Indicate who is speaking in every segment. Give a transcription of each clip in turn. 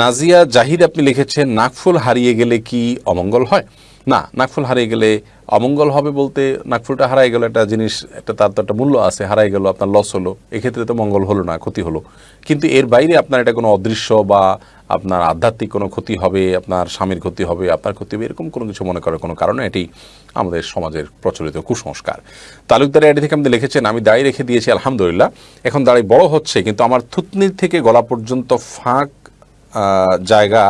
Speaker 1: নাজিয়া জাহিদ, আপনি লিখেছেন, নাকফুল হারিয়ে গেলে কি অমঙ্গল হয়? না, নাকফুল হারিয়ে গেলে অমঙ্গল হবে বলতে নাকফুলটা হারাই গেল, একটা জিনিস, একটা তার তো একটা মূল্য আছে, হারাই গেল, আপনার লস হলো, এক্ষেত্রে তো মঙ্গল হলো না, ক্ষতি হলো। কিন্তু এর বাইরে আপনার এটা কোনো অদৃশ্য বা আপনার আধ্যাত্মিক কোনো ক্ষতি হবে, আপনার স্বামীর ক্ষতি হবে, আপনার ক্ষতি হবে, এরকম কোনো কিছু মনে করার কোনো কারণে এটি আমাদের সমাজের প্রচলিত কুসংস্কার। তালুকদারে এটি থেকে আপনি লিখেছেন, আমি দাড়ি রেখে দিয়েছি, আলহামদুলিল্লাহ, এখন দাড়ি বড় হচ্ছে, কিন্তু আমার থুতনির থেকে গলা পর্যন্ত ফাঁক জায়গা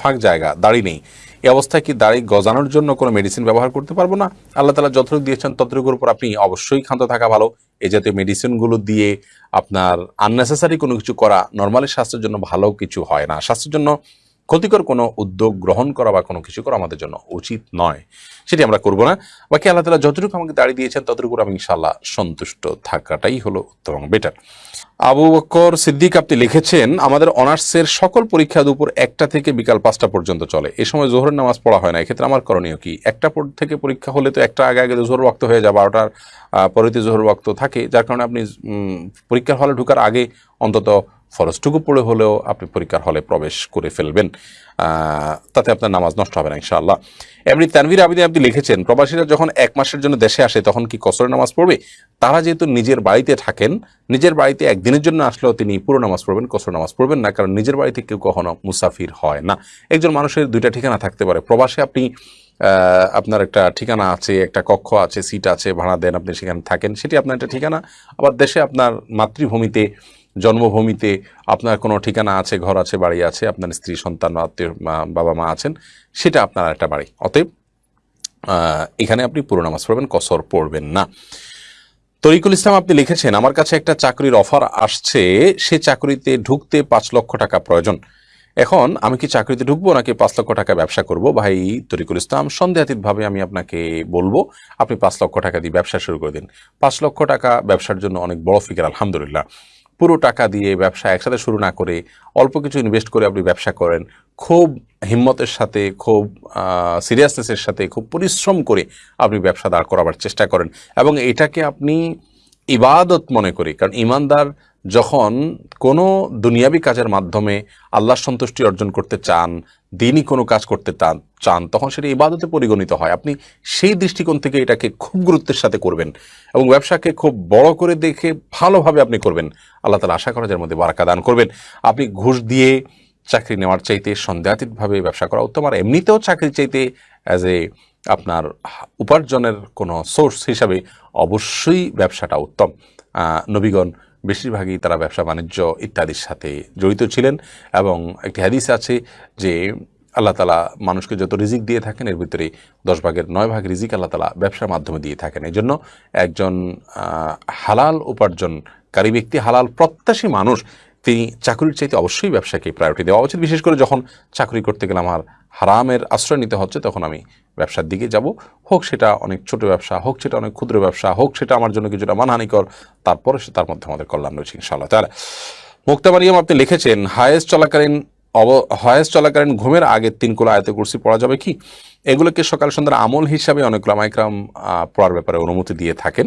Speaker 1: ফাঁক জায়গা, দাড়ি নেই। এ অবস্থায় কি দাড়ি গজানোর জন্য কোনো মেডিসিন ব্যবহার করতে পারব না? আল্লাহ তালা যতটুকু দিয়েছেন ততটুকুর উপর আপনি অবশ্যই ক্ষান্ত থাকা ভালো। এই জাতীয় মেডিসিনগুলো দিয়ে আপনার আননেসেসারি কোনো কিছু করা নর্মালি স্বাস্থ্যের জন্য ভালো কিছু হয় না। স্বাস্থ্যের জন্য ক্ষতিকর কোনো উদ্যোগ গ্রহণ করা বা কোনো কিছু করা আমাদের জন্য উচিত নয়। সেটি আমরা করব না। বাকি আল্লাহ তালা যতটুকু আমাকে দাঁড়িয়ে দিয়েছেন, ততটুকু আমি ইনশাল্লাহ সন্তুষ্ট থাকাটাই হলো উত্তম বেটার আবু বক্কর সিদ্দিক আপনি লিখেছেন, আমাদের অনার্সের সকল পরীক্ষা দুপুর একটা থেকে বিকাল পাঁচটা পর্যন্ত চলে। এ সময় জোহরের নামাজ পড়া হয় না। এক্ষেত্রে আমার করণীয় কি? একটা পর থেকে পরীক্ষা হলে তো একটা আগে আগে জোহর ওয়াক্ত হয়ে যায়, বারোটার পরিতে জোহর ওয়াক্ত থাকে। যার কারণে আপনি পরীক্ষার হলে ঢুকার আগে অন্তত ফরজটুকু পড়ে হলেও আপনি পরীক্ষার হলে প্রবেশ করে ফেলবেন। তাতে আপনার নামাজ নষ্ট হবে না, ইনশাআল্লাহ। এমনি তানভীর আবিদিন আপনি লিখেছেন, প্রবাসীরা যখন এক মাসের জন্য দেশে আসে তখন কি কসরের নামাজ পড়বে? তারা যেহেতু নিজের বাড়িতে থাকেন, নিজের বাড়িতে একদিনের জন্য আসলেও তিনি পুরো নামাজ পড়বেন কসর নামাজ পড়বেন না, কারণ নিজের বাড়িতে কেউ কখনো মুসাফির হয় না। একজন মানুষের দুইটা ঠিকানা থাকতে পারে। প্রবাসে আপনি আপনার একটা ঠিকানা আছে, একটা কক্ষ আছে, সিট আছে, ভাড়া দেন, আপনি সেখানে থাকেন। সেটি আপনার একটা ঠিকানা। আবার দেশে আপনার মাতৃভূমিতে, জন্মভূমিতে আপনার কোনো ঠিকানা আছে, ঘর আছে, বাড়ি আছে, আপনার স্ত্রী, সন্তান, আত্মীয় বাবা, মা আছেন, সেটা আপনার একটা বাড়ি। অতএব এখানে আপনি পুরো নামাজ পড়বেন, কসর পড়বেন না। তরিকুল ইসলাম আপনি লিখেছেন, আমার কাছে একটা চাকরির অফার আসছে, সে চাকরিতে ঢুকতে পাঁচ লক্ষ টাকা প্রয়োজন। এখন আমি কি চাকরিতে ঢুকবো নাকি পাঁচ লক্ষ টাকা ব্যবসা করব? ভাই তরিকুল ইসলাম, সন্দেহাতীতভাবে আমি আপনাকে বলব, আপনি পাঁচ লক্ষ টাকা দিয়ে ব্যবসা শুরু করে দিন। পাঁচ লক্ষ টাকা ব্যবসার জন্য অনেক বড় ফিকার আলহামদুলিল্লাহ। পুরো টাকা দিয়ে ব্যবসা একসাথে শুরু না করে অল্প কিছু ইনভেস্ট করে আপনি ব্যবসা করেন, খুব হিম্মতের সাথে, খুব সিরিয়াসনেসের সাথে, খুব পরিশ্রম করে আপনি ব্যবসা দাঁড় করাবার চেষ্টা করেন। এবং এটাকে আপনি ইবাদত মনে করি, কারণ ইমানদার যখন কোনো দুনিয়াবি কাজের মাধ্যমে আল্লাহর সন্তুষ্টি অর্জন করতে চান, দিনই কোনো কাজ করতে চান চান, তখন সেটা ইবাদতে পরিগণিত হয়। আপনি সেই দৃষ্টিকোণ থেকে এটাকে খুব গুরুত্বের সাথে করবেন এবং ব্যবসাকে খুব বড় করে দেখে ভালোভাবে আপনি করবেন। আল্লাহ তালা আশা করা যার মধ্যে বারাকা দান করবেন। আপনি ঘুষ দিয়ে চাকরি নেওয়ার চাইতে সন্দেহাতীতভাবে ব্যবসা করা উত্তম। আর এমনিতেও চাকরি চাইতে অ্যাজ এ আপনার উপার্জনের কোনো সোর্স হিসাবে অবশ্যই ব্যবসাটা উত্তম। নবীগণ বেশিরভাগই তারা ব্যবসা, বাণিজ্য ইত্যাদির সাথে জড়িত ছিলেন এবং একটি হাদিস আছে যে আল্লাহ তালা মানুষকে যত রিজিক দিয়ে থাকেন, এর ভিতরে দশ ভাগের নয় ভাগ রিজিক আল্লাহ তালা ব্যবসার মাধ্যমে দিয়ে থাকেন। এই জন্য একজন হালাল উপার্জনকারী ব্যক্তি, হালাল প্রত্যাশী মানুষ তিনি চাকরির চাইতে অবশ্যই ব্যবসাকে প্রায়োরিটি দেওয়া উচিত। বিশেষ করে যখন চাকরি করতে গেলে আমার হারামের আশ্রয় নিতে হচ্ছে, তখন আমি ব্যবসার দিকে যাব। হোক সেটা অনেক ছোট ব্যবসা, হোক সেটা অনেক ক্ষুদ্র ব্যবসা, হোক সেটা আমার জন্য কিছুটা মানহানিকর, তারপরে সে তার মধ্যে আমাদের কল্যাণ রয়েছে ইনশাআল্লাহ। তাহলে মুক্তা মারিয়াম, আপনি লিখেছেন, হায়েস চলাকালীন অব হায়েস চলাকালীন ঘুমের আগে তিন কোলা আয়তে কুরসি পড়া যাবে কি? এগুলোকে সকাল সন্ধ্যার আমল হিসাবে অনেক লামাইকরাম পড়ার ব্যাপারে অনুমতি দিয়ে থাকেন।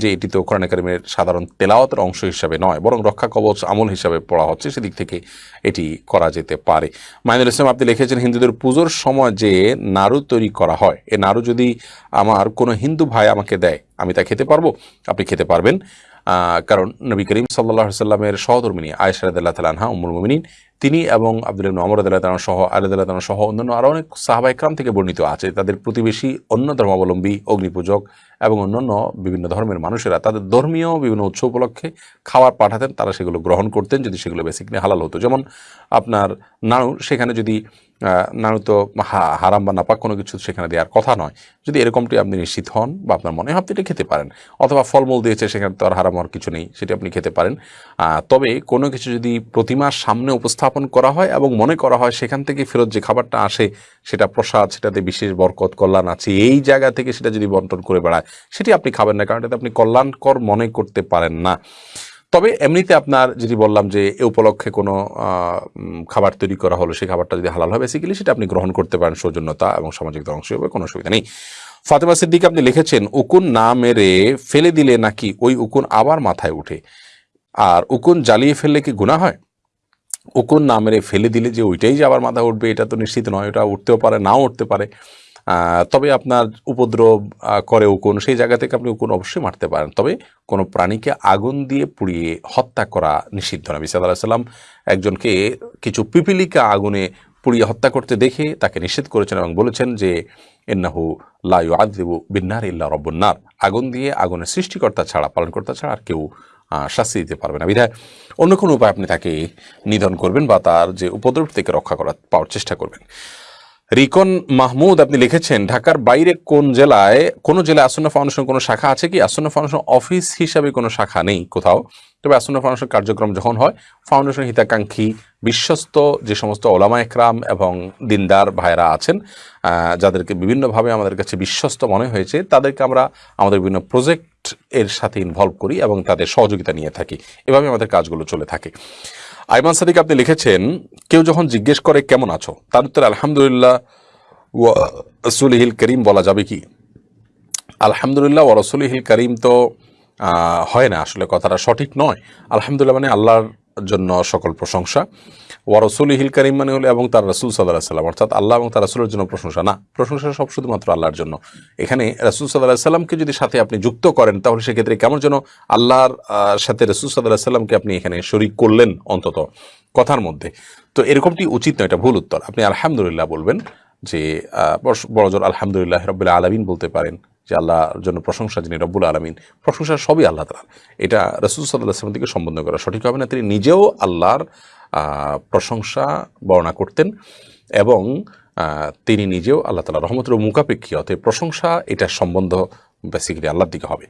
Speaker 1: যে এটি তো কোরআন একাডেমির সাধারণ তেলাওয়াতের অংশ হিসাবে নয়, বরং রক্ষা কবচ আমল হিসাবে পড়া হচ্ছে, সেদিক থেকে এটি করা যেতে পারে। মাইনুল ইসলাম, আপনি লিখেছেন হিন্দুদের পুজোর সময় যে নাড়ু তৈরি করা হয়, এ নাড়ু যদি আমার কোনো হিন্দু ভাই আমাকে দেয়, আমি তা খেতে পারব? আপনি খেতে পারবেন। কারণ নবী করিম সাল্লাহ সাল্লামের সহধর্মিনী আয়েশা রাদিল্লাহ তালানহা উমুল মুমিনিন তিনি এবং আব্দুল রাদিল্লাহ তালান সহ তালান সহ অন্যান্য আরও অনেক সাহাবা ইকরাম থেকে বর্ণিত আছে। তাদের প্রতিবেশী অন্য ধর্মাবলম্বী, অগ্নিপূজক এবং অন্যান্য বিভিন্ন ধর্মের মানুষেরা তাদের ধর্মীয় বিভিন্ন উৎসব উপলক্ষে খাবার পাঠাতেন, তারা সেগুলো গ্রহণ করতেন যদি সেগুলো বেসিকলি হালাল হতো। যেমন আপনার নাড়ু, সেখানে যদি নাড়ু তো হারাম বা নাপাক কোনো কিছু সেখানে দেওয়ার কথা নয়। যদি এরকমটি আপনি নিশ্চিত হন বা আপনার মনে হয় আপনি এটা খেতে পারেন, অথবা ফলমূল দিয়েছে সেখানে তো আর হারাম হওয়ার কিছু নেই, সেটি আপনি খেতে পারেন। তবে কোনো কিছু যদি প্রতিমার সামনে উপস্থাপন করা হয় এবং মনে করা হয় সেখান থেকে ফেরত যে খাবারটা আসে, সেটা প্রসাদ, সেটাতে বিশেষ বরকত, কল্যাণ আছে। এই জায়গা থেকে সেটা যদি বন্টন করে বেড়ায়, সেটি আপনি খাবেন না, কারণ এটাতে আপনি কল্যাণকর মনে করতে পারেন না। তবে এমনিতে আপনার যদি বললাম যে, এ উপলক্ষে কোনো খাবার তৈরি করা হলো, সেই খাবারটা যদি হালাল হয় বেসিক্যালি সেটা আপনি গ্রহণ করতে পারেন সৌজন্যতা এবং সামাজিক অংশ হবে কোনো অসুবিধা নেই। ফাতেমা সিদ্দিক আপনি লিখেছেন, উকুন না মেরে ফেলে দিলে নাকি ওই উকুন আবার মাথায় উঠে? আর উকুন জ্বালিয়ে ফেললে কি গুণা হয়? উকুন না মেরে ফেলে দিলে যে ওইটাই যে আবার মাথা উঠবে, এটা তো নিশ্চিত নয়, ওটা উঠতেও পারে, নাও উঠতে পারে। তবে আপনার উপদ্রব করে উকুন, সেই জায়গা থেকে আপনি উকুন অবশ্যই মারতে পারেন। তবে কোনো প্রাণীকে আগুন দিয়ে পুড়িয়ে হত্যা করা নিষিদ্ধ নবী সাল্লাহ সাল্লাম একজনকে কিছু পিপিলিকা আগুনে পুড়িয়ে হত্যা করতে দেখে তাকে নিষেধ করেছেন এবং বলেছেন যে, ইন্নাহু লাইউ আদিবু বিন্নার ইল্লা রব্বন্নার আগুন দিয়ে আগুনের সৃষ্টিকর্তা ছাড়া, পালনকর্তা ছাড়া আর কেউ শাস্তি দিতে পারবে না। বিধায় অন্য কোনো উপায় আপনি তাকে নিধন করবেন বা তার যে উপদ্রব থেকে রক্ষা করার পাওয়ার চেষ্টা করবেন। রিকন মাহমুদ, আপনি লিখেছেন, ঢাকার বাইরে কোন জেলায় কোন জেলায় আসন্ন ফাউন্ডেশন কোনো শাখা আছে কি? আসন্ন ফাউন্ডেশন অফিস হিসাবে কোনো শাখা নেই কোথাও। তবে আসন্ন ফাউন্ডেশন কার্যক্রম যখন হয়, ফাউন্ডেশন হিতাকাঙ্ক্ষী বিশ্বস্ত যে সমস্ত ওলামা একরাম এবং দিনদার ভাইরা আছেন যাদেরকে বিভিন্নভাবে আমাদের কাছে বিশ্বস্ত মনে হয়েছে, তাদেরকে আমরা আমাদের বিভিন্ন প্রজেক্ট এর সাথে ইনভলভ করি এবং তাদের সহযোগিতা নিয়ে থাকি। এভাবে আমাদের কাজগুলো চলে থাকে। আইমান সাদিক আপনি লিখেছেন, কেউ যখন জিজ্ঞেস করে, কেমন আছো? তার উত্তরে, আলহামদুলিল্লাহ রসুলহিল করিম বলা যাবে কি? আলহামদুলিল্লাহ ও রসুলহিল করিম তো হয় না আসলে কথাটা সঠিক নয়। আলহামদুলিল্লাহ মানে আল্লাহর জন্য সকল প্রশংসা। ও রসুলহিল করিম মানে হলো এবং তার রসুল সাল্লাহ সাল্লাম। অর্থাৎ আল্লাহ এবং তার রসুলের জন্য প্রশংসা। না, প্রশংসা সব শুধুমাত্র আল্লাহর জন্য। এখানে রসুল সাল্লাহ সাল্লামকে যদি সাথে আপনি যুক্ত করেন, তাহলে সেক্ষেত্রে কেমন যেন আল্লাহর সাথে রসুল সাল্লাহ সাল্লামকে আপনি এখানে শরিক করলেন অন্তত কথার মধ্যে। তো এরকমটি উচিত নয়, এটা ভুল উত্তর। আপনি আলহামদুলিল্লাহ বলবেন যে বড়জোর আলহামদুলিল্লাহ রব্বুল আলমিন বলতে পারেন। যে আল্লাহর জন্য প্রশংসা যিনি রব্বুল আলমিন, প্রশংসা সবই আল্লাহ তালার এটা রসুল সাল্লাহ আসলাম থেকে সম্বোধন করা সঠিক হবে না। তিনি নিজেও আল্লাহর প্রশংসা বর্ণনা করতেন এবং তিনি নিজেও আল্লাহ তালা রহমতের মুখাপেক্ষী, অতএব প্রশংসা এটা সম্বন্ধ বেসিক্যালি আল্লাহর দিকে হবে।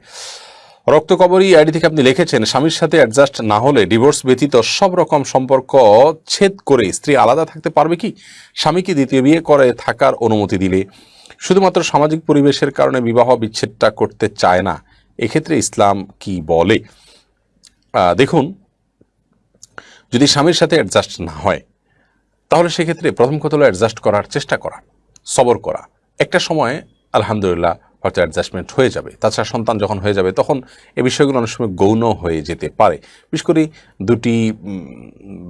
Speaker 1: রক্তকবরী আইডি থেকে আপনি লিখেছেন, স্বামীর সাথে অ্যাডজাস্ট না হলে ডিভোর্স ব্যতীত সব রকম সম্পর্ক ছেদ করে স্ত্রী আলাদা থাকতে পারবে কি? স্বামীকে দ্বিতীয় বিয়ে করে থাকার অনুমতি দিলে? শুধুমাত্র সামাজিক পরিবেশের কারণে বিবাহ বিচ্ছেদটা করতে চায় না। এক্ষেত্রে ইসলাম কি বলে? দেখুন, যদি স্বামীর সাথে অ্যাডজাস্ট না হয়, তাহলে সেক্ষেত্রে প্রথম কথা হলো অ্যাডজাস্ট করার চেষ্টা করা, সবর করা। একটা সময় আলহামদুলিল্লাহ হয়তো অ্যাডজাস্টমেন্ট হয়ে যাবে। তাছাড়া সন্তান যখন হয়ে যাবে, তখন এ বিষয়গুলো অনেক সময় গৌণ হয়ে যেতে পারে। বিশেষ করে দুটি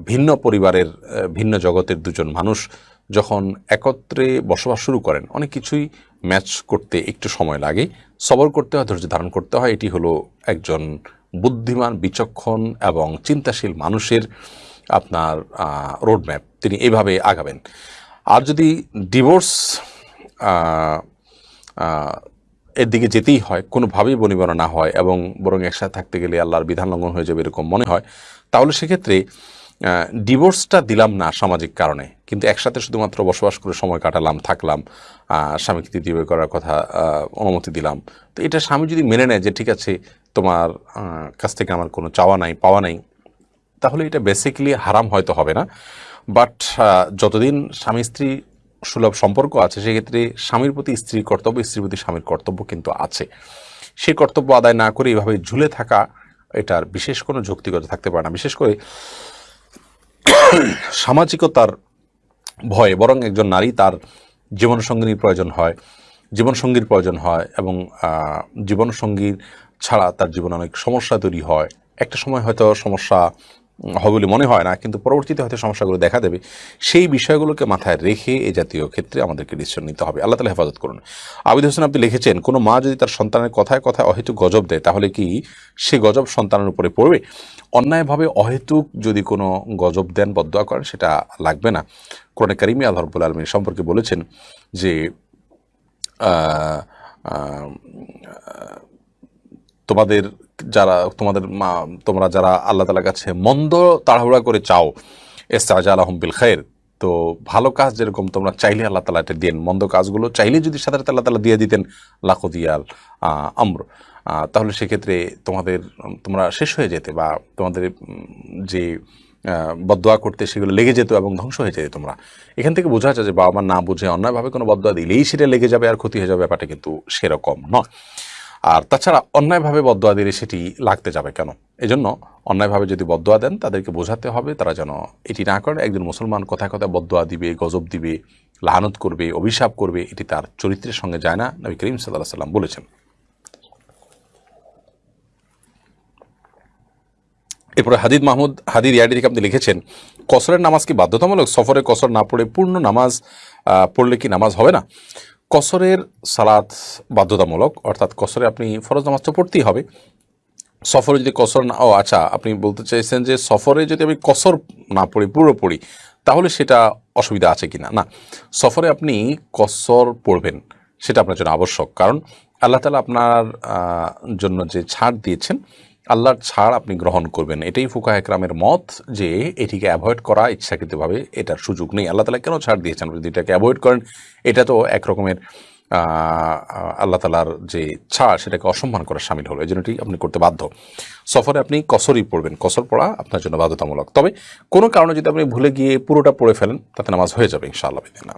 Speaker 1: ভিন্ন পরিবারের ভিন্ন জগতের দুজন মানুষ যখন একত্রে বসবাস শুরু করেন, অনেক কিছুই ম্যাচ করতে একটু সময় লাগে। সবর করতে হয়, ধৈর্য ধারণ করতে হয়। এটি হলো একজন বুদ্ধিমান, বিচক্ষণ এবং চিন্তাশীল মানুষের আপনার রোডম্যাপ তিনি এইভাবে আগাবেন। আর যদি ডিভোর্স এর দিকে যেতেই হয়, কোনোভাবেই বনিবনা না হয় এবং বরং একসাথে থাকতে গেলে আল্লাহর বিধান লঙ্ঘন হয়ে যাবে এরকম মনে হয়, তাহলে সেক্ষেত্রে ডিভোর্সটা দিলাম না সামাজিক কারণে। কিন্তু একসাথে শুধুমাত্র বসবাস করে সময় কাটালাম, থাকলাম স্বামীকে বিয়ে করার কথা অনুমতি দিলাম। তো এটা স্বামী যদি মেনে নেয় যে, ঠিক আছে, তোমার কাছ থেকে আমার কোনো চাওয়া নাই, পাওয়া নাই, তাহলে এটা বেসিক্যালি হারাম হয়তো হবে না। বাট যতদিন স্বামী স্ত্রী সুলভ সম্পর্ক আছে, সেক্ষেত্রে স্বামীর প্রতি স্ত্রীর কর্তব্য, স্ত্রীর প্রতি স্বামীর কর্তব্য কিন্তু আছে। সেই কর্তব্য আদায় না করে এইভাবে ঝুলে থাকা, এটার বিশেষ কোনো যৌক্তিকতা থাকতে পারে না। বিশেষ করে সামাজিকতার ভয়ে, বরং একজন নারী তার জীবনসঙ্গিনীর প্রয়োজন হয়, জীবনসঙ্গীর প্রয়োজন হয় এবং জীবনসঙ্গীর ছাড়া তার জীবনে অনেক সমস্যা তৈরি হয়। একটা সময় হয়তো সমস্যা হবে বলে মনে হয় না, কিন্তু পরবর্তীতে হয়তো সমস্যাগুলো দেখা দেবে। সেই বিষয়গুলোকে মাথায় রেখে এ জাতীয় ক্ষেত্রে আমাদেরকে ডিসিশন নিতে হবে। আল্লাহ তালা হেফাজত করুন। আবিদ হোসেন আপনি লিখেছেন, কোনো মা যদি তার সন্তানের কথায় কথায় অহেতুক গজব দেয়, তাহলে কি সে গজব সন্তানের উপরে পড়বে? অন্যায়ভাবে অহেতুক যদি কোনো গজব দেন, বদয়া করেন, সেটা লাগবে না। কোরআনে কারিমি আল্লাহ রব্বুল আলমী সম্পর্কে বলেছেন যে তোমাদের যারা তোমাদের মা তোমরা যারা আল্লাহ তালার কাছে মন্দ তাড়াহুড়া করে চাও এস্তাজা আলহম বিল খায়ের তো ভালো কাজ যেরকম তোমরা চাইলে আল্লাহ তালা এটা দেন মন্দ কাজগুলো চাইলে যদি সাথে আল্লাহ তালা দিয়ে দিতেন লাখো দিয়াল আম্র। তাহলে সেক্ষেত্রে তোমাদের তোমরা শেষ হয়ে যেতে বা তোমাদের যে আহ, বদদোয়া করতে সেগুলো লেগে যেত এবং ধ্বংস হয়ে যেত তোমরা। এখান থেকে বোঝা যায় যে বাবা মা না বুঝে অন্যায়ভাবে কোনো বদদোয়া দিলেই সেটা লেগে যাবে আর ক্ষতি হয়ে যাবে ব্যাপারটা কিন্তু সেরকম নয়। আর তাছাড়া অন্যায়ভাবে বদদোয়া দিলে সেটি লাগতে যাবে কেন? এজন্য অন্যায়ভাবে যদি বদদোয়া দেন, তাদেরকে বোঝাতে হবে তারা যেন এটি না করে। একজন মুসলমান কথায় কথায় বদদোয়া দিবে, গজব দিবে লাহানত করবে, অভিশাপ করবে, এটি তার চরিত্রের সঙ্গে যায় না, নবী করিম সাল্লাহ সাল্লাম বলেছেন। এরপরে হাদিদ মাহমুদ, হাদিদ ইয়াডি থেকে আপনি লিখেছেন, কসরের নামাজ কি বাধ্যতামূলক? সফরে কসর না পড়ে পূর্ণ নামাজ পড়লে কি নামাজ হবে না? কসরের সালাদ বাধ্যতামূলক, অর্থাৎ কসরে আপনি ফরজ নামাজ তো পড়তেই হবে। সফরে যদি কসর না, ও আচ্ছা আপনি বলতে চাইছেন যে সফরে যদি আমি কসর না পড়ি, পুরো পড়ি, তাহলে সেটা অসুবিধা আছে কি না না সফরে আপনি কসর পড়বেন, সেটা আপনার জন্য আবশ্যক। কারণ আল্লাহ তালা আপনার জন্য যে ছাড় দিয়েছেন আল্লাহর ছাড় আপনি গ্রহণ করবেন। এটাই ফুকা একরামের মত যে এটিকে অ্যাভয়েড করা ইচ্ছাকৃতভাবে এটার সুযোগ নেই। আল্লাহ তালা কেন ছাড় দিয়েছেন? যদি এটাকে অ্যাভয়েড করেন, এটা তো একরকমের আল্লাহ তালার যে ছাড়, সেটাকে অসম্মান করা সামিল হলো। এই জন্যটি আপনি করতে বাধ্য। সফরে আপনি কসরই পড়বেন। কসর পড়া আপনার জন্য বাধ্যতামূলক। তবে কোনো কারণে যদি আপনি ভুলে গিয়ে পুরোটা পড়ে ফেলেন, তাতে নামাজ হয়ে যাবে ইনশাআল্লাহ বিদিনা